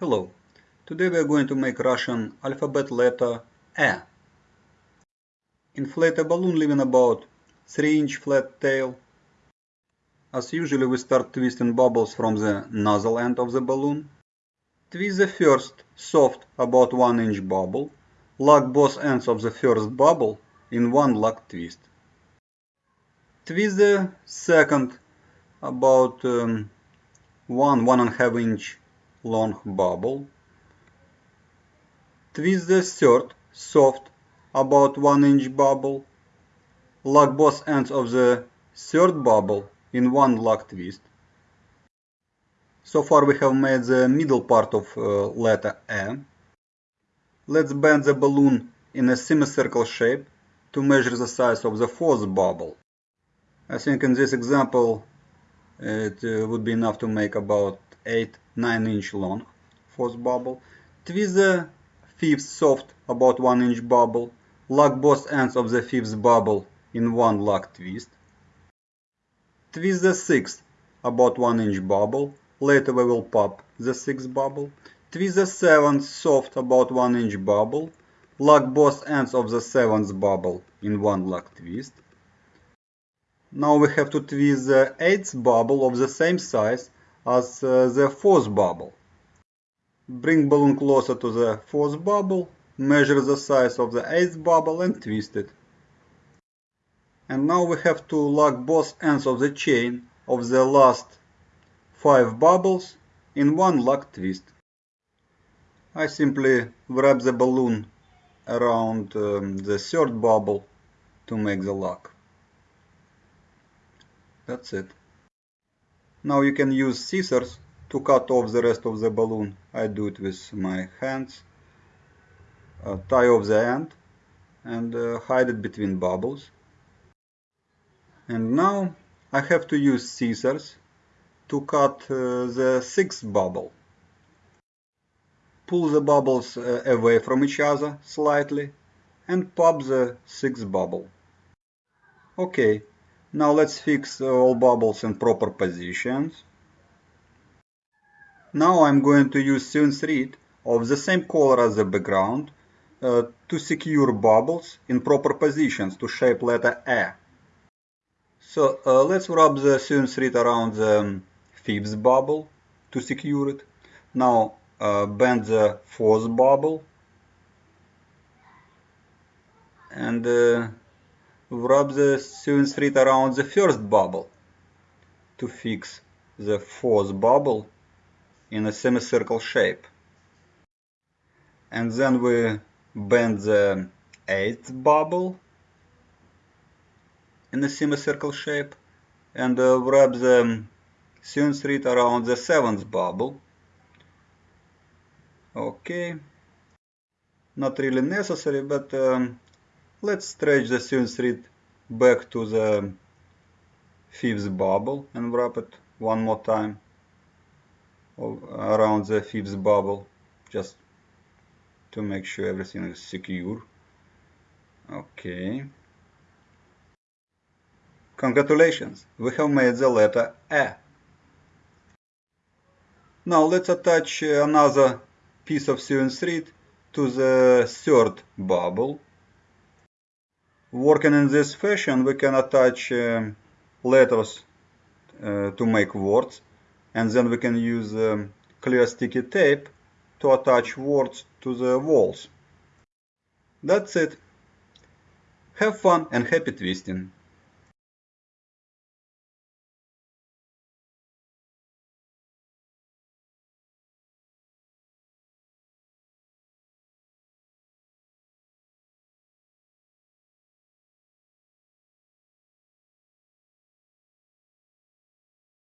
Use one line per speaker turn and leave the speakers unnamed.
Hello, today we are going to make Russian alphabet letter E. Inflate a balloon leaving about 3 inch flat tail. As usually we start twisting bubbles from the nozzle end of the balloon. Twist the first soft about 1 inch bubble. Lock both ends of the first bubble in one lock twist. Twist the second about um, 1 one and a half inch long bubble. Twist the third, soft, about 1 inch bubble. Lock both ends of the third bubble in one lock twist. So far we have made the middle part of uh, letter E. Let's bend the balloon in a semicircle shape to measure the size of the fourth bubble. I think in this example it uh, would be enough to make about 8 9 inch long fourth bubble. The fifth soft about 1 inch bubble. Lock both ends of the fifth bubble in one lock twist. Twist the sixth about 1 inch bubble. Later we will pop the sixth bubble. Twist the seventh soft about 1 inch bubble. Lock both ends of the seventh bubble in one lock twist. Now we have to twist the eighth bubble of the same size as uh, the fourth bubble. Bring balloon closer to the fourth bubble, measure the size of the eighth bubble and twist it. And now we have to lock both ends of the chain of the last five bubbles in one lock twist. I simply wrap the balloon around um, the third bubble to make the lock. That's it. Now you can use scissors to cut off the rest of the balloon. I do it with my hands. Uh, tie off the end and uh, hide it between bubbles. And now I have to use scissors to cut uh, the sixth bubble. Pull the bubbles uh, away from each other slightly and pop the sixth bubble. Okay, now let's fix all bubbles in proper positions. Now I'm going to use sewing thread of the same color as the background uh, to secure bubbles in proper positions to shape letter A. So uh, let's wrap the sewing thread around the fifth bubble to secure it. Now uh, bend the fourth bubble and uh, wrap the sewing thread around the first bubble to fix the fourth bubble in a semicircle shape. And then we bend the eighth bubble in a semicircle shape and uh, wrap the sewing thread around the seventh bubble. Okay, not really necessary, but um, Let's stretch the sewing thread back to the fifth bubble and wrap it one more time around the fifth bubble just to make sure everything is secure. Okay. Congratulations, we have made the letter E. Now let's attach another piece of sewing thread to the third bubble Working in this fashion, we can attach uh, letters uh, to make words, and then we can use um, clear sticky tape to attach words to the walls. That's it. Have fun and happy twisting!